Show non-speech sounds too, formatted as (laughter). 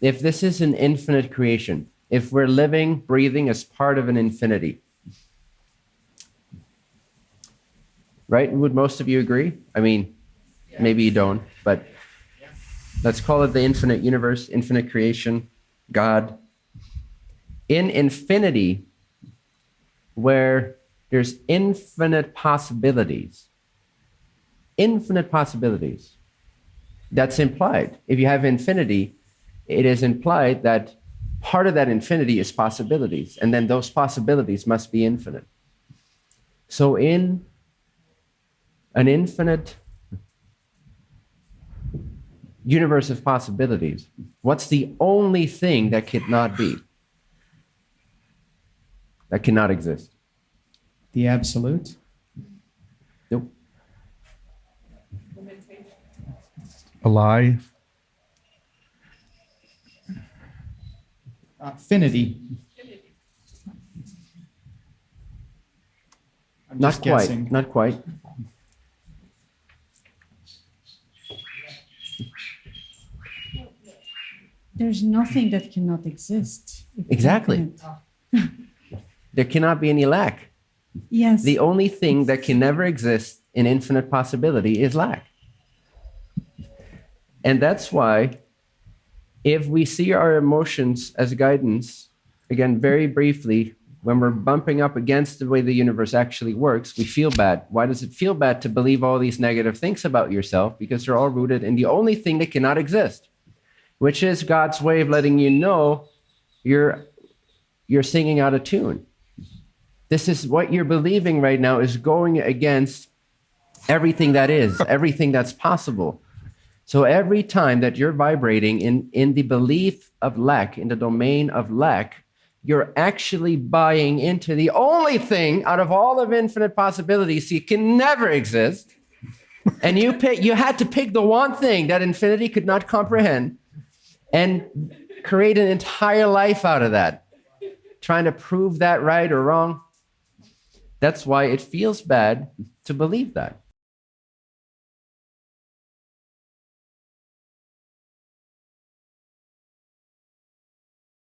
if this is an infinite creation, if we're living, breathing as part of an infinity, right? Would most of you agree? I mean, maybe you don't, but let's call it the infinite universe, infinite creation, God. In infinity, where there's infinite possibilities, infinite possibilities, that's implied. If you have infinity, it is implied that part of that infinity is possibilities, and then those possibilities must be infinite. So, in an infinite universe of possibilities, what's the only thing that cannot be? That cannot exist? The absolute? Nope. A lie. Affinity. I'm Not just quite. guessing. Not quite. There's nothing that cannot exist. Exactly. (laughs) There cannot be any lack. Yes. The only thing that can never exist in infinite possibility is lack. And that's why, if we see our emotions as guidance, again, very briefly, when we're bumping up against the way the universe actually works, we feel bad. Why does it feel bad to believe all these negative things about yourself? Because they're all rooted in the only thing that cannot exist, which is God's way of letting you know you're, you're singing out of tune. This is what you're believing right now is going against everything that is, everything that's possible. So every time that you're vibrating in, in the belief of lack, in the domain of lack, you're actually buying into the only thing out of all of infinite possibilities you can never exist. And you pick you had to pick the one thing that infinity could not comprehend and create an entire life out of that. Trying to prove that right or wrong. That's why it feels bad to believe that.